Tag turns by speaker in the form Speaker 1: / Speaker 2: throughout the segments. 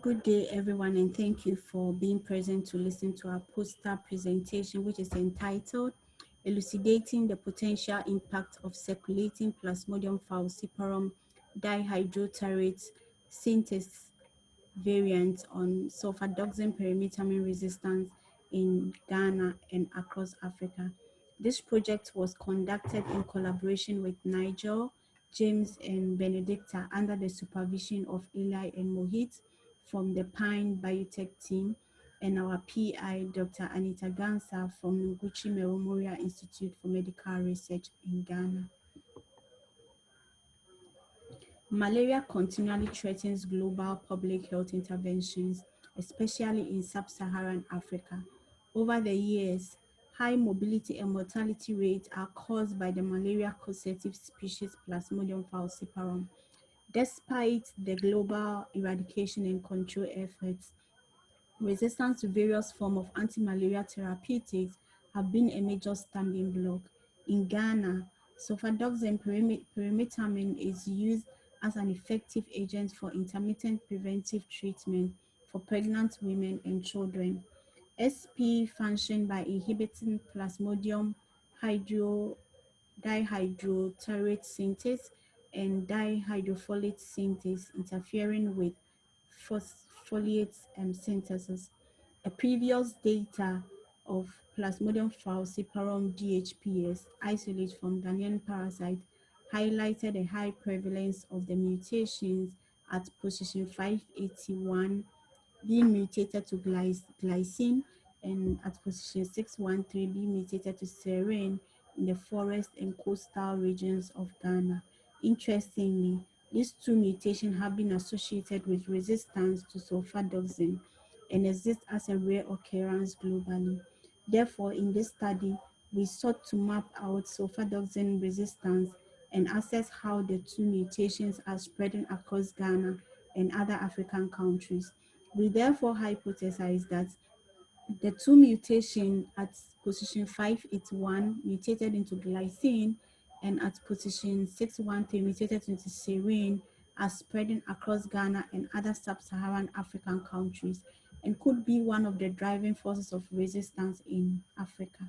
Speaker 1: Good day, everyone, and thank you for being present to listen to our poster presentation, which is entitled Elucidating the Potential Impact of Circulating Plasmodium falciparum dihydroterate synthase variant on sulfadoxine pyrimethamine resistance in Ghana and across Africa. This project was conducted in collaboration with Nigel, James, and Benedicta under the supervision of Eli and Mohit from the Pine Biotech team and our PI, Dr. Anita Gansa from Noguchi Memorial Institute for Medical Research in Ghana. Malaria continually threatens global public health interventions, especially in sub-Saharan Africa. Over the years, high mobility and mortality rates are caused by the malaria-causative species Plasmodium falciparum. Despite the global eradication and control efforts, resistance to various forms of anti-malaria therapeutics have been a major stumbling block. In Ghana, sulfadoxine pyrimethamine is used as an effective agent for intermittent preventive treatment for pregnant women and children. SP function by inhibiting plasmodium hydro dihydroterate synthase and dihydrofolate synthase interfering with phospholate um, synthesis. A previous data of Plasmodium falciparum DHPS isolate from Ghanaian parasite highlighted a high prevalence of the mutations at position 581 being mutated to glycine and at position 613 being mutated to serine in the forest and coastal regions of Ghana. Interestingly, these two mutations have been associated with resistance to sulfadoxine and exist as a rare occurrence globally. Therefore, in this study, we sought to map out sulfadoxine resistance and assess how the two mutations are spreading across Ghana and other African countries. We therefore hypothesize that the two mutations at position 581 mutated into glycine and at position 613 mutated into serine are spreading across Ghana and other sub-Saharan African countries and could be one of the driving forces of resistance in Africa.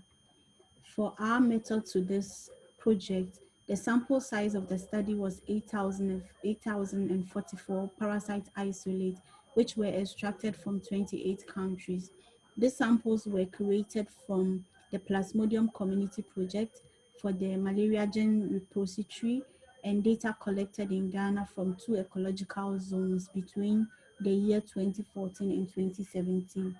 Speaker 1: For our method to this project, the sample size of the study was 8,044 parasite isolates, which were extracted from 28 countries. These samples were created from the Plasmodium Community Project for the Malaria Gene Repository and data collected in Ghana from two ecological zones between the year 2014 and 2017.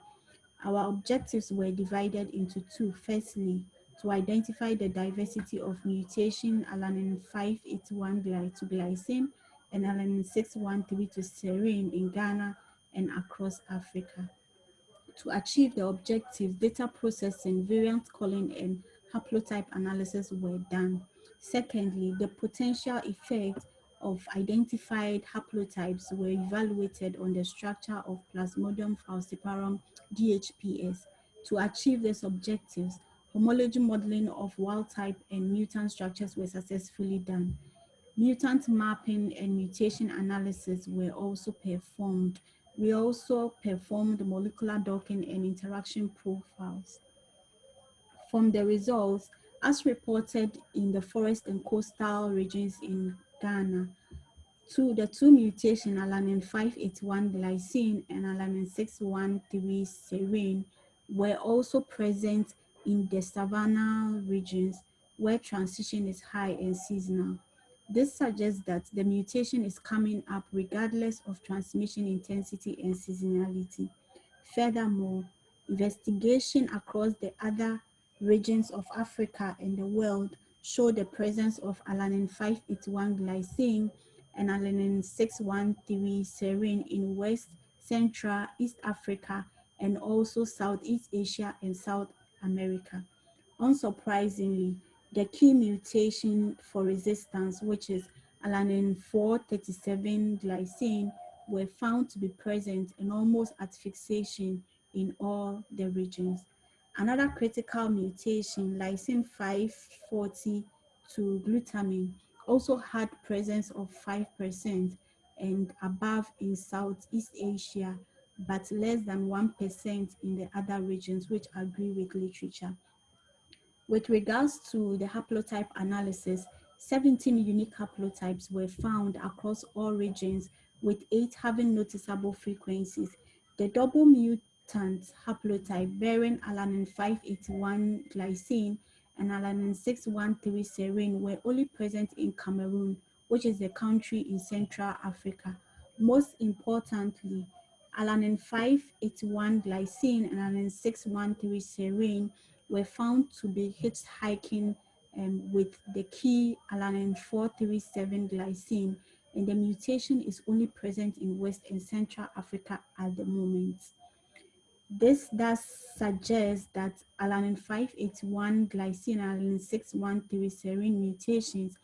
Speaker 1: Our objectives were divided into two. Firstly, to identify the diversity of mutation alanine 581 to glycine and alanine 613 to serine in Ghana and across Africa. To achieve the objective, data processing, variant calling, and haplotype analysis were done. Secondly, the potential effect of identified haplotypes were evaluated on the structure of Plasmodium falciparum DHPS. To achieve these objectives, homology modeling of wild type and mutant structures were successfully done. Mutant mapping and mutation analysis were also performed. We also performed molecular docking and interaction profiles. From the results, as reported in the forest and coastal regions in Ghana, two, the two mutation alanine 581 glycine and alanine 613 serine were also present in the savanna regions where transition is high and seasonal. This suggests that the mutation is coming up regardless of transmission intensity and seasonality. Furthermore, investigation across the other regions of Africa and the world show the presence of alanine 581 glycine and alanine 613 serine in West, Central, East Africa, and also Southeast Asia and South America. Unsurprisingly, the key mutation for resistance, which is alanine 437 glycine, were found to be present and almost at fixation in all the regions. Another critical mutation, lysine 540 to glutamine, also had presence of 5%, and above in Southeast Asia, but less than 1% in the other regions, which agree with literature. With regards to the haplotype analysis, 17 unique haplotypes were found across all regions, with eight having noticeable frequencies. The double mutant haplotype bearing alanine 581 glycine and alanine 613 serine were only present in Cameroon, which is a country in Central Africa. Most importantly, alanine 581 glycine and alanine 613 serine were found to be hitchhiking um, with the key alanine 437 glycine and the mutation is only present in West and Central Africa at the moment. This does suggest that alanine 581 glycine and alanine 613 serine mutations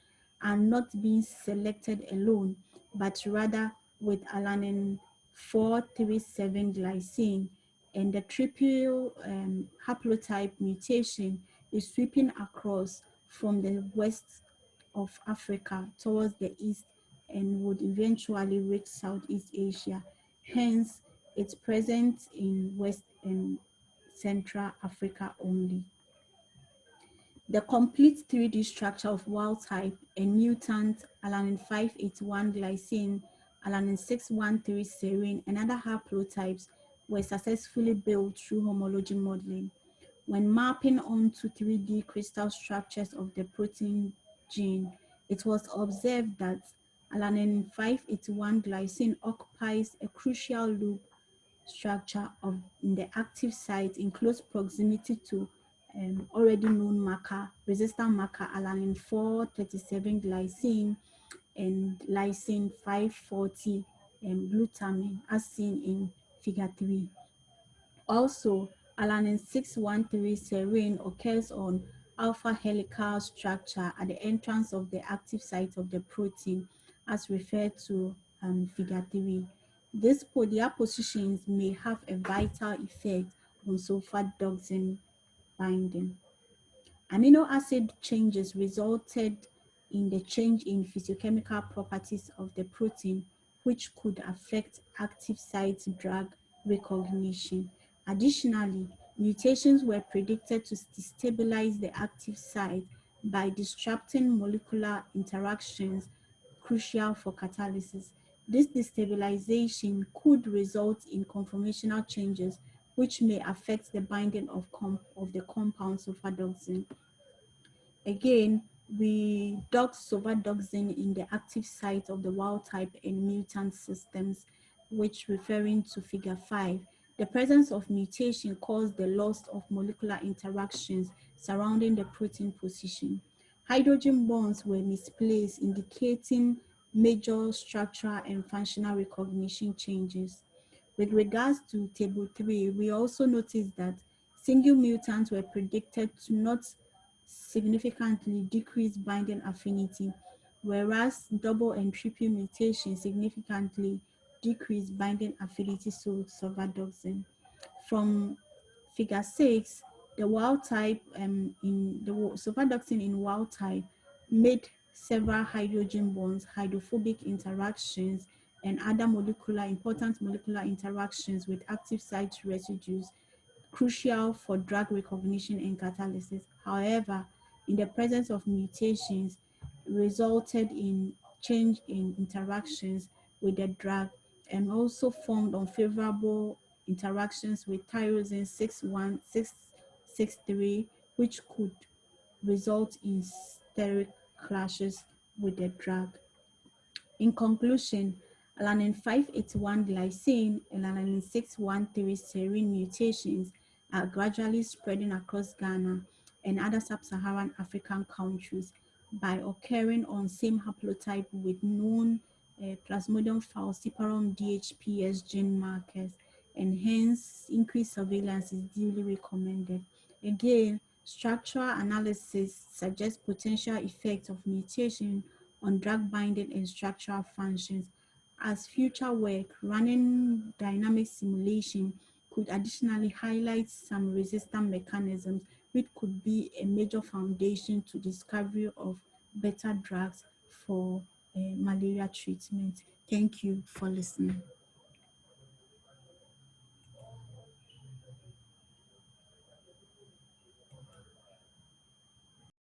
Speaker 1: are not being selected alone, but rather with alanine 437 glycine and the triple um, haplotype mutation is sweeping across from the west of Africa towards the east and would eventually reach Southeast Asia. Hence, it's present in West and Central Africa only. The complete 3D structure of wild type and mutant alanine 581 glycine, alanine 613 serine, and other haplotypes were successfully built through homology modeling. When mapping onto 3D crystal structures of the protein gene, it was observed that alanine 581 glycine occupies a crucial loop structure of the active site in close proximity to um, already known marker, resistant marker alanine 437 glycine and lysine 540 um, glutamine as seen in figure 3. Also, alanine 613 serine occurs on alpha helical structure at the entrance of the active site of the protein as referred to um, figure 3. These polyar positions may have a vital effect on sulfadoxin binding. Amino acid changes resulted in the change in physiochemical properties of the protein, which could affect active site drug recognition. Additionally, mutations were predicted to destabilize the active site by disrupting molecular interactions crucial for catalysis. This destabilization could result in conformational changes which may affect the binding of, of the compound sulfadoxin. Again, we dock sulfadoxin in the active site of the wild type and mutant systems, which referring to figure 5. The presence of mutation caused the loss of molecular interactions surrounding the protein position. Hydrogen bonds were misplaced, indicating major structural and functional recognition changes. With regards to table three, we also noticed that single mutants were predicted to not significantly decrease binding affinity, whereas double and triple mutations significantly decrease binding affinity to sulfadoxin. From figure six, the wild type um, in the sulfadoxin in wild type made several hydrogen bonds, hydrophobic interactions, and other molecular, important molecular interactions with active site residues crucial for drug recognition and catalysis. However, in the presence of mutations resulted in change in interactions with the drug and also formed unfavorable interactions with tyrosine 61663, which could result in steric clashes with the drug. In conclusion, alanine 581 glycine and alanine 613 serine mutations are gradually spreading across Ghana and other sub-Saharan African countries by occurring on same haplotype with known uh, Plasmodium falciparum DHPS gene markers and hence increased surveillance is duly recommended. Again, structural analysis suggests potential effects of mutation on drug binding and structural functions. As future work running dynamic simulation could additionally highlight some resistant mechanisms which could be a major foundation to discovery of better drugs for uh, malaria treatment. Thank you for listening.